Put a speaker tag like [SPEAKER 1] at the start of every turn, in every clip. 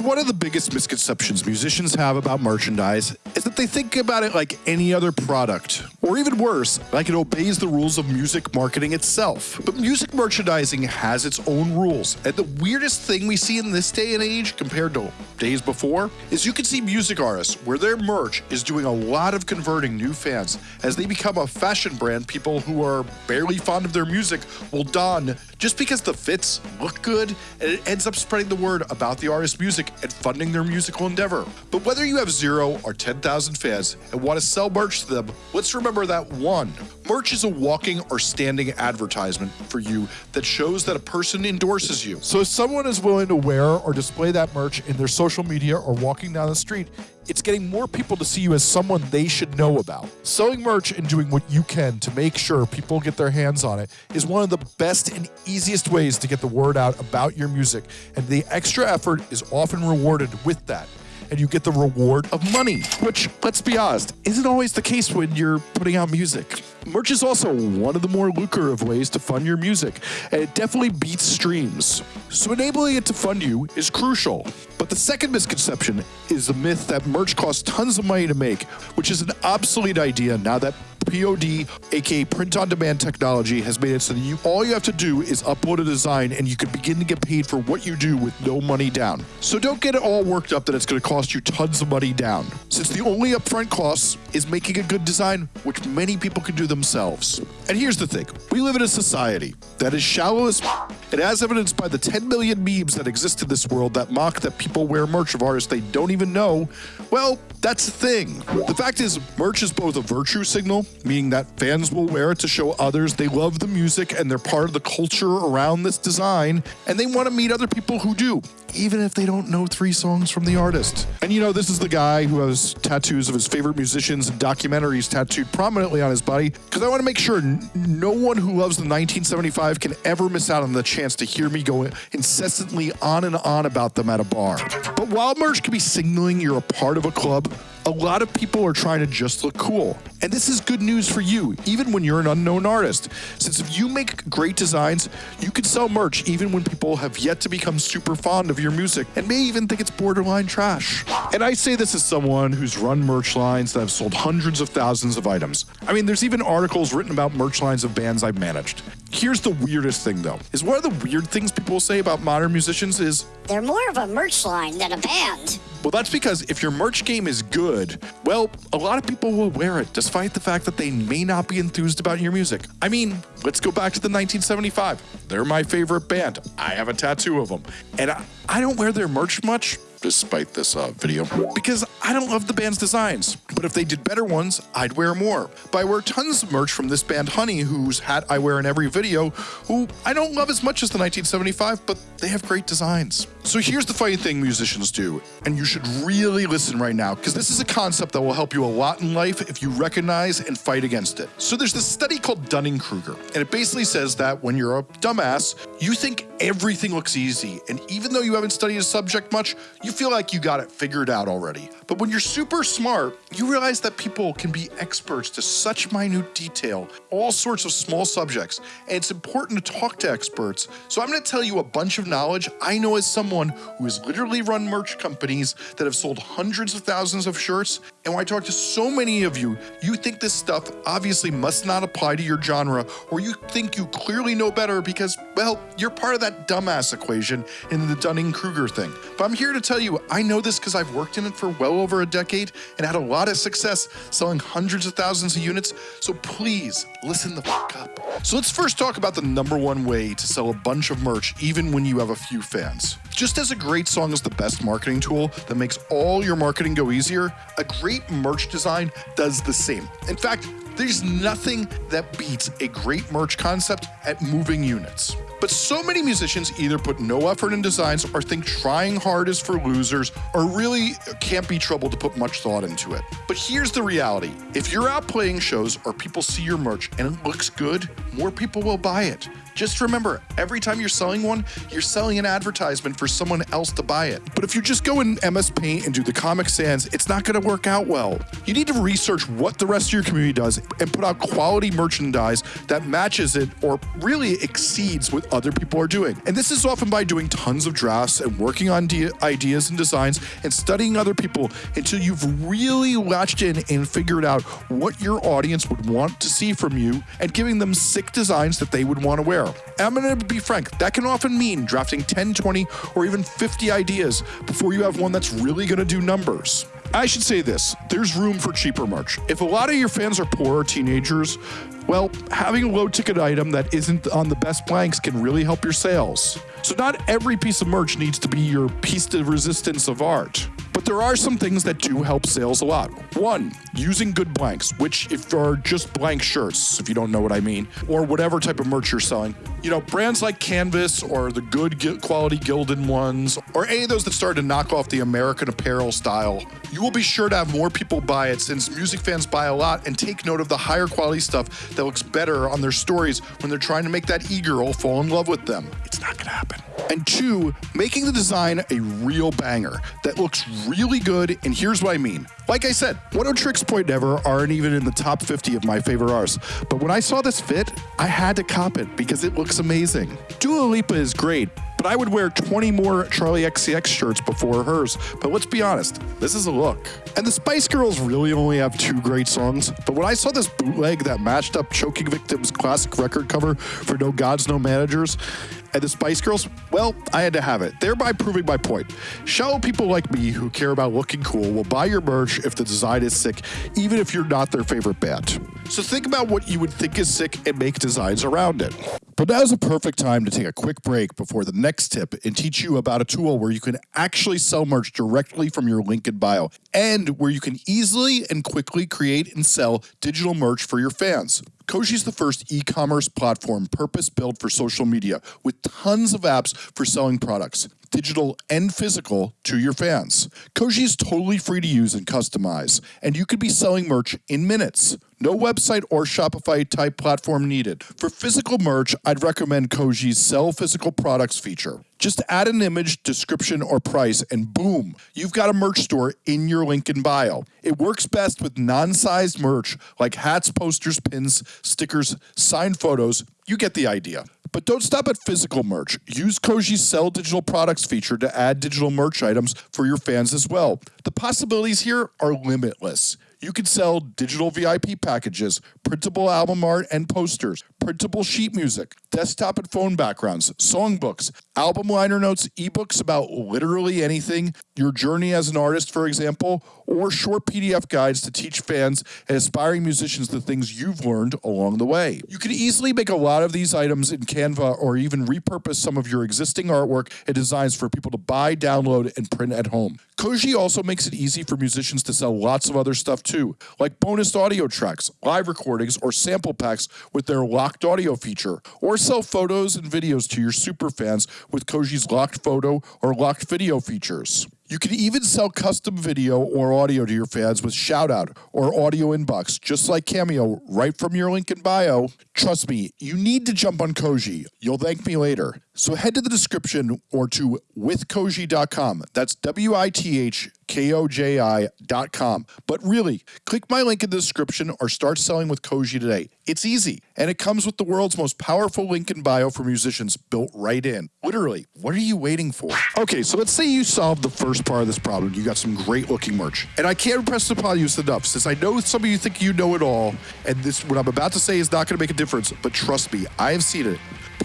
[SPEAKER 1] One of the biggest misconceptions musicians have about merchandise is that they think about it like any other product, or even worse, like it obeys the rules of music marketing itself. But music merchandising has its own rules, and the weirdest thing we see in this day and age compared to days before is you can see music artists where their merch is doing a lot of converting new fans as they become a fashion brand people who are barely fond of their music will don just because the fits look good and it ends up spreading the word about the artist's music and funding their musical endeavor. But whether you have zero or 10,000 fans and want to sell merch to them, let's remember that one, merch is a walking or standing advertisement for you that shows that a person endorses you.
[SPEAKER 2] So if someone is willing to wear or display that merch in their social media or walking down the street, it's getting more people to see you as someone they should know about. Selling merch and doing what you can to make sure people get their hands on it is one of the best and easiest ways to get the word out about your music, and the extra effort is often rewarded with that and you get the reward of money, which, let's be honest, isn't always the case when you're putting out music. Merch is also one of the more lucrative ways to fund your music, and it definitely beats streams. So enabling it to fund you is crucial. But the second misconception is the myth that merch costs tons of money to make, which is an obsolete idea now that POD, aka print on demand technology, has made it so that you all you have to do is upload a design and you can begin to get paid for what you do with no money down. So don't get it all worked up that it's going to cost you tons of money down, since the only upfront cost is making a good design, which many people can do themselves. And here's the thing we live in a society that is shallow as and as evidenced by the 10 million memes that exist in this world that mock that people wear merch of artists they don't even know, well, that's the thing. The fact is, merch is both a virtue signal, meaning that fans will wear it to show others they love the music and they're part of the culture around this design, and they want to meet other people who do, even if they don't know three songs from the artist. And you know, this is the guy who has tattoos of his favorite musicians and documentaries tattooed prominently on his body, because I want to make sure no one who loves the 1975 can ever miss out on the chance to hear me go incessantly on and on about them at a bar. But while merch can be signaling you're a part of a club, a lot of people are trying to just look cool. And this is good news for you, even when you're an unknown artist. Since if you make great designs, you can sell merch even when people have yet to become super fond of your music and may even think it's borderline trash. And I say this as someone who's run merch lines that have sold hundreds of thousands of items. I mean, there's even articles written about merch lines of bands I've managed. Here's the weirdest thing though, is one of the weird things people say about modern musicians is
[SPEAKER 3] they're more of a merch line than a band.
[SPEAKER 1] Well, that's because if your merch game is good, well, a lot of people will wear it despite the fact that they may not be enthused about your music. I mean, let's go back to the 1975. They're my favorite band. I have a tattoo of them. And I, I don't wear their merch much, despite this uh, video, because I don't love the band's designs. But if they did better ones, I'd wear more. But I wear tons of merch from this band Honey, whose hat I wear in every video, who I don't love as much as the 1975, but they have great designs. So here's the funny thing musicians do, and you should really listen right now, because this is a concept that will help you a lot in life if you recognize and fight against it. So there's this study called Dunning-Kruger, and it basically says that when you're a dumbass, you think everything looks easy, and even though you haven't studied a subject much, you feel like you got it figured out already. But when you're super smart, you realize that people can be experts to such minute detail, all sorts of small subjects, and it's important to talk to experts. So I'm to tell you a bunch of knowledge I know as someone who has literally run merch companies that have sold hundreds of thousands of shirts. And when I talk to so many of you, you think this stuff obviously must not apply to your genre, or you think you clearly know better because, well, you're part of that dumbass equation in the Dunning-Kruger thing. But I'm here to tell you, I know this because I've worked in it for well over a decade and had a lot of success selling hundreds of thousands of units. So please listen the fuck up. So let's first talk about the number one way to sell a bunch of merch, even when you have a few fans. Just as a great song is the best marketing tool that makes all your marketing go easier, a great merch design does the same. In fact, there's nothing that beats a great merch concept at moving units. But so many musicians either put no effort in designs or think trying hard is for losers or really can't be troubled to put much thought into it. But here's the reality. If you're out playing shows or people see your merch and it looks good, more people will buy it. Just remember, every time you're selling one, you're selling an advertisement for someone else to buy it. But if you just go in MS Paint and do the Comic Sans, it's not going to work out well. You need to research what the rest of your community does and put out quality merchandise that matches it or really exceeds what other people are doing. And this is often by doing tons of drafts and working on de- ideas and designs and studying other people until you've really latched in and figured out what your audience would want to see from you and giving them sick designs that they would want to wear. And I'm going to be frank, that can often mean drafting 10, 20, or even 50 ideas before you have one that's really going to do numbers. I should say this there's room for cheaper merch. If a lot of your fans are poor teenagers, well, having a low ticket item that isn't on the best blanks can really help your sales. So, not every piece of merch needs to be your piece de resistance of art. But there are some things that do help sales a lot. One, using good blanks, which if are just blank shirts, if you don't know what I mean, or whatever type of merch you're selling. You know, brands like Canvas or the good quality Gildan ones, or any of those that started to knock off the American Apparel style, you will be sure to have more people buy it since music fans buy a lot and take note of the higher quality stuff that looks better on their stories when they're trying to make that e-girl fall in love with them. It's not gonna happen. And two, making the design a real banger that looks really good. And here's what I mean. Like I said, Oneohtrix Point Never aren't even in the top 50 of my favorite artists. But when I saw this fit, I had to cop it because it looks amazing. Dua Lipa is great, but I would wear 20 more Charli XCX shirts before hers. But let's be honest, this is a look. And the Spice Girls really only have two great songs, but when I saw this bootleg that matched up Choking Victims' classic record cover for No Gods, No Managers, and the Spice Girls, well, I had to have it, thereby proving my point. Shallow people like me who care about looking cool will buy your merch if the design is sick, even if you're not their favorite band. So think about what you would think is sick and make designs around it. But now is a perfect time to take a quick break before the next tip and teach you about a tool where you can actually sell merch directly from your link in bio and where you can easily and quickly create and sell digital merch for your fans. Koji is the first e commerce platform purpose built for social media with tons of apps for selling products, digital and physical, to your fans. Koji is totally free to use and customize, and you could be selling merch in minutes. No website or Shopify type platform needed. For physical merch, I'd recommend Koji's Sell Physical Products feature. Just add an image, description, or price, and boom, you've got a merch store in your link in bio. It works best with non sized merch like hats, posters, pins, stickers, signed photos. You get the idea. But don't stop at physical merch. Use Koji's Sell Digital Products feature to add digital merch items for your fans as well. The possibilities here are limitless. You can sell digital VIP packages, printable album art and posters, printable sheet music, desktop and phone backgrounds, songbooks, album liner notes, ebooks about literally anything, your journey as an artist, for example, or short PDF guides to teach fans and aspiring musicians the things you've learned along the way. You can easily make a lot of these items in Canva or even repurpose some of your existing artwork and designs for people to buy, download, and print at home. Koji also makes it easy for musicians to sell lots of other stuff too, like bonus audio tracks, live recordings, or sample packs with their locked audio feature, or sell photos and videos to your super fans with Koji's locked photo or locked video features. You can even sell custom video or audio to your fans with Shoutout or Audio Inbox, just like Cameo, right from your link in bio. Trust me, you need to jump on Koji. You'll thank me later. So head to the description or to withkoji.com. That's W I T H K O J I.com. But really, click my link in the description or start selling with Koji today. It's easy, and it comes with the world's most powerful link in bio for musicians built right in. Literally, what are you waiting for? Okay, so let's say you solved the first part of this problem. You got some great looking merch. And I can't impress upon you enough since I know some of you think you know it all, and this what I'm about to say is not going to make a difference, but trust me, I have seen it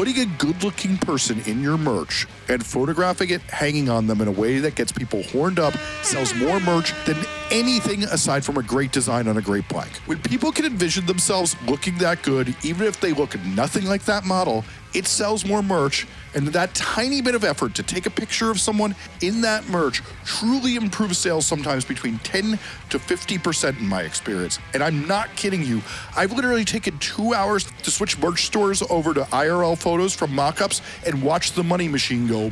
[SPEAKER 1] putting a good looking person in your merch and photographing it hanging on them in a way that gets people horned up sells more merch than anything aside from a great design on a great blank. When people can envision themselves looking that good, even if they look nothing like that model, it sells more merch. And that tiny bit of effort to take a picture of someone in that merch truly improves sales sometimes between 10 to 50% in my experience. And I'm not kidding you. I've literally taken two hours to switch merch stores over to IRL photos from mockups and watch the money machine go.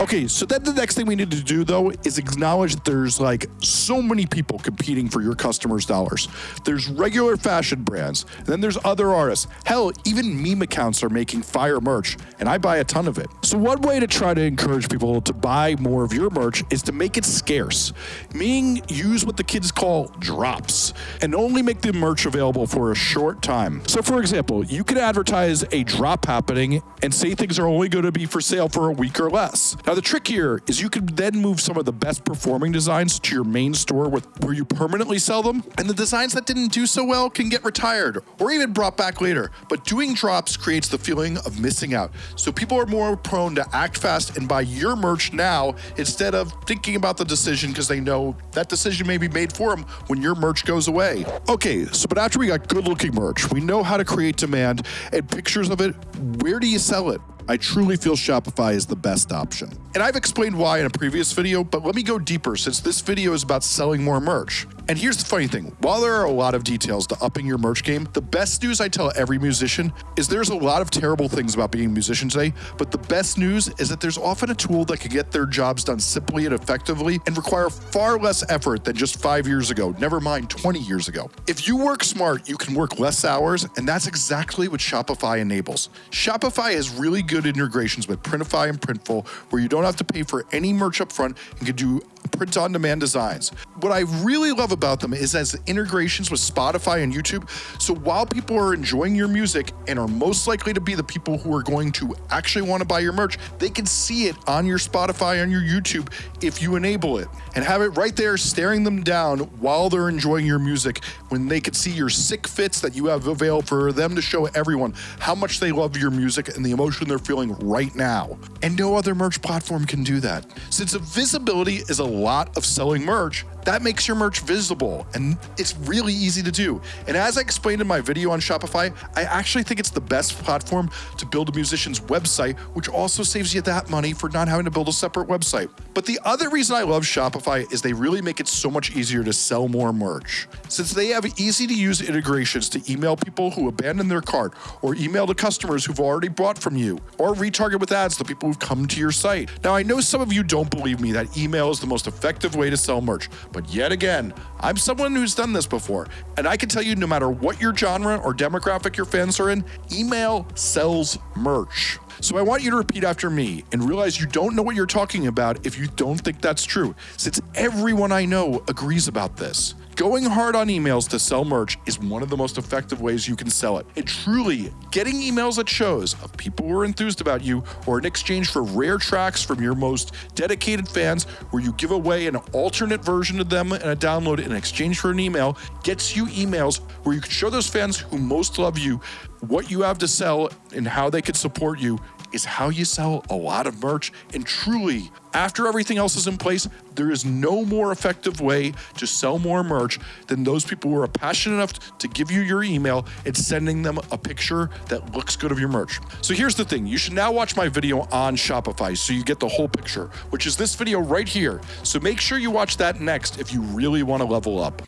[SPEAKER 1] Okay, so then the next thing we need to do though is acknowledge that there's like so many people competing for your customers' dollars. There's regular fashion brands, then there's other artists. Hell, even meme accounts are making fire merch. And I buy a ton of it. So, one way to try to encourage people to buy more of your merch is to make it scarce, meaning use what the kids call drops and only make the merch available for a short time. So, for example, you could advertise a drop happening and say things are only going to be for sale for a week or less. Now, the trick here is you can then move some of the best performing designs to your main store with, where you permanently sell them, and the designs that didn't do so well can get retired or even brought back later. But doing drops creates the feeling of missing out. So people are more prone to act fast and buy your merch now instead of thinking about the decision because they know that decision may be made for them when your merch goes away. Okay, so but after we got good looking merch, we know how to create demand and pictures of it. Where do you sell it? I truly feel Shopify is the best option. And I've explained why in a previous video, but let me go deeper since this video is about selling more merch. And here's the funny thing while there are a lot of details to upping your merch game, the best news I tell every musician is there's a lot of terrible things about being a musician today, but the best news is that there's often a tool that can get their jobs done simply and effectively and require far less effort than just five years ago, never mind 20 years ago. If you work smart, you can work less hours, and that's exactly what Shopify enables. Shopify has really good integrations with Printify and Printful where you don't have to pay for any merch up front and can do print on demand designs. What I really love about them is as integrations with Spotify and YouTube. So while people are enjoying your music and are most likely to be the people who are going to actually want to buy your merch, they can see it on your Spotify, on your YouTube, if you enable it and have it right there staring them down while they're enjoying your music when they can see your sick fits that you have available for them to show everyone how much they love your music and the emotion they're feeling right now. And no other merch platform can do that. Since visibility is a lot of selling merch, that makes your merch visible and it's really easy to do. And as I explained in my video on Shopify, I actually think it's the best platform to build a musician's website, which also saves you that money for not having to build a separate website. But the other reason I love Shopify is they really make it so much easier to sell more merch. Since they have easy to use integrations to email people who abandon their cart or email to customers who've already bought from you or retarget with ads the people who've come to your site. Now, I know some of you don't believe me that email is the most effective way to sell merch, but yet again, I'm someone who's done this before, and I can tell you no matter what your genre or demographic your fans are in, email sells merch. So I want you to repeat after me and realize you don't know what you're talking about if you don't think that's true, since everyone I know agrees about this. Going hard on emails to sell merch is one of the most effective ways you can sell it. And truly, getting emails at shows of people who are enthused about you or in exchange for rare tracks from your most dedicated fans, where you give away an alternate version of them and a download in exchange for an email, gets you emails where you can show those fans who most love you what you have to sell and how they can support you is how you sell a lot of merch. And truly, after everything else is in place, there is no more effective way to sell more merch than those people who are passionate enough to give you your email and sending them a picture that looks good of your merch. So here's the thing you should now watch my video on Shopify so you get the whole picture, which is this video right here. So make sure you watch that next if you really want to level up.